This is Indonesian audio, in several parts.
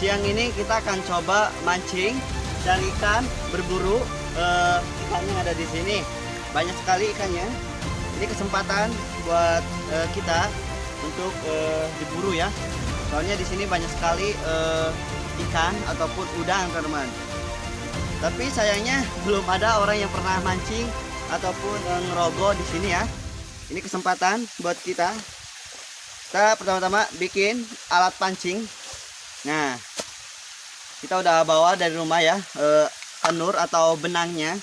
siang ini kita akan coba mancing cari ikan berburu eh, ikan yang ada di sini. Banyak sekali ikannya. Ini kesempatan buat eh, kita untuk eh, diburu ya. Soalnya di sini banyak sekali eh, ikan ataupun udang teman-teman. Tapi sayangnya belum ada orang yang pernah mancing ataupun eh, ngerogoh di sini ya. Ini kesempatan buat kita. Kita pertama-tama bikin alat pancing nah kita udah bawa dari rumah ya eh, atau benangnya.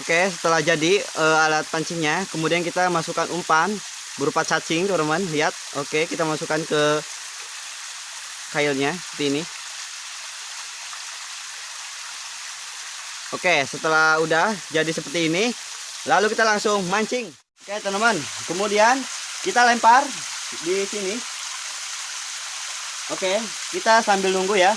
Oke setelah jadi eh, alat pancingnya kemudian kita masukkan umpan berupa cacing teman-teman. Lihat oke kita masukkan ke kailnya seperti ini. Oke setelah udah jadi seperti ini lalu kita langsung mancing. Oke teman-teman. Kemudian kita lempar di sini Oke, kita sambil nunggu ya.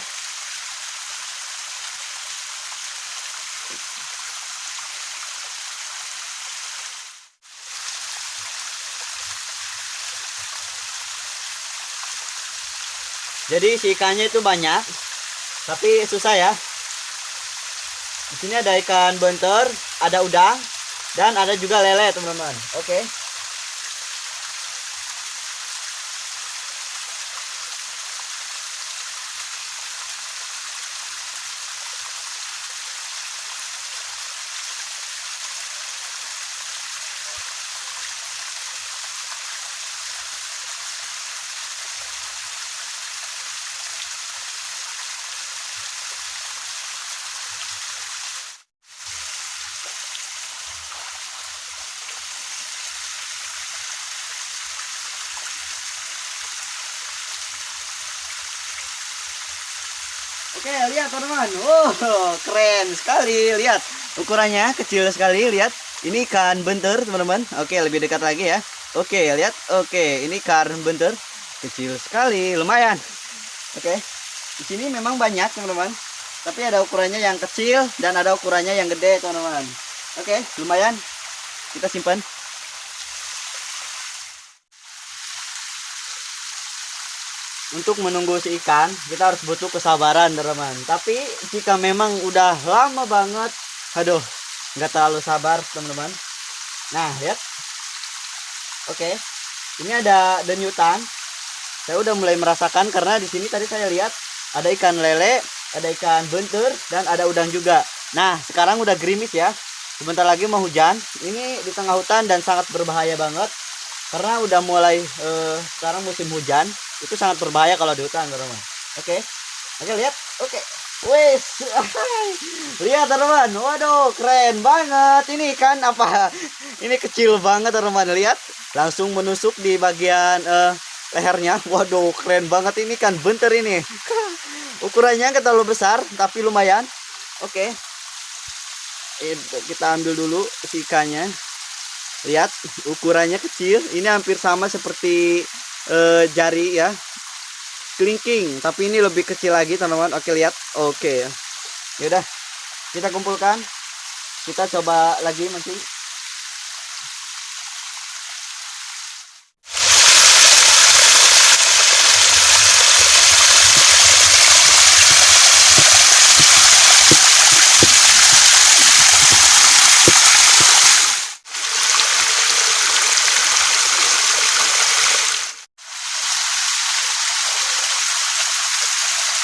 Jadi si ikannya itu banyak, tapi susah ya. Di sini ada ikan bentor, ada udang, dan ada juga lele teman-teman. Oke. Oke, lihat teman-teman. Oh, keren sekali. Lihat ukurannya kecil sekali. Lihat, ini ikan bentur, teman-teman. Oke, lebih dekat lagi ya. Oke, lihat. Oke, ini ikan bentur. Kecil sekali, lumayan. Oke. Di sini memang banyak, teman-teman. Tapi ada ukurannya yang kecil dan ada ukurannya yang gede, teman-teman. Oke, lumayan. Kita simpan. Untuk menunggu si ikan kita harus butuh kesabaran teman tapi jika memang udah lama banget aduh nggak terlalu sabar teman-teman. Nah lihat. Oke ini ada denyutan. Saya udah mulai merasakan karena di sini tadi saya lihat ada ikan lele ada ikan bentur dan ada udang juga. Nah sekarang udah gerimis ya. Sebentar lagi mau hujan. Ini di tengah hutan dan sangat berbahaya banget. Karena udah mulai uh, sekarang musim hujan itu sangat berbahaya kalau di hutan teman-teman. Oke. Oke lihat. Oke. Wes. Lihat teman-teman. Waduh keren banget. Ini kan apa? Ini kecil banget teman-teman. Lihat. Langsung menusuk di bagian uh, lehernya. Waduh keren banget ini kan. Bentar ini. Ukurannya nggak terlalu besar tapi lumayan. Oke. Kita ambil dulu ikannya. Lihat ukurannya kecil. Ini hampir sama seperti uh, jari ya. Kelingking tapi ini lebih kecil lagi teman-teman. Oke lihat. Oke. Ya udah kita kumpulkan. Kita coba lagi mancing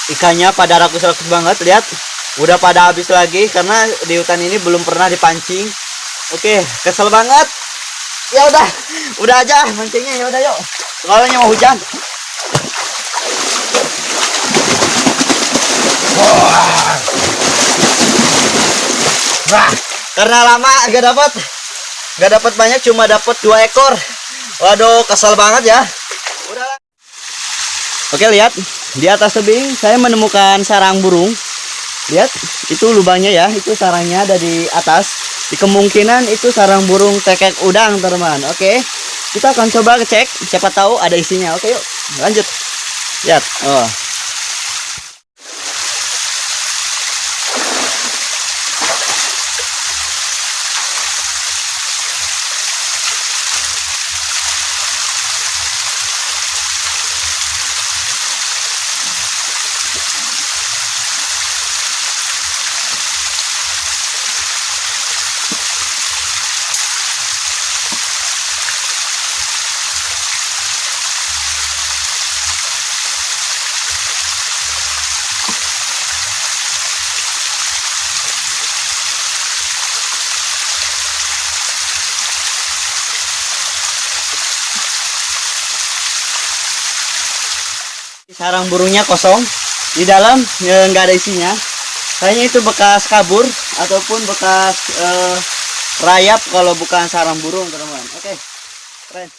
ikannya pada rakus-rakus banget lihat. Udah pada habis lagi karena di hutan ini belum pernah dipancing. Oke kesel banget. Ya udah udah aja mancingnya ya udah yuk. Soalnya mau hujan. Wah, karena lama gak dapat gak dapat banyak cuma dapat dua ekor. Waduh kesel banget ya oke lihat. Di atas tebing saya menemukan sarang burung. Lihat itu lubangnya ya. Itu sarangnya ada di atas. Di kemungkinan itu sarang burung tekek udang teman oke kita akan coba ngecek siapa tahu ada isinya. Oke yuk. Lanjut. Lihat. Oh sarang burungnya kosong. Di dalam ya, nggak ada isinya. Kayaknya itu bekas kabur ataupun bekas eh, rayap kalau bukan sarang burung teman-teman. Oke keren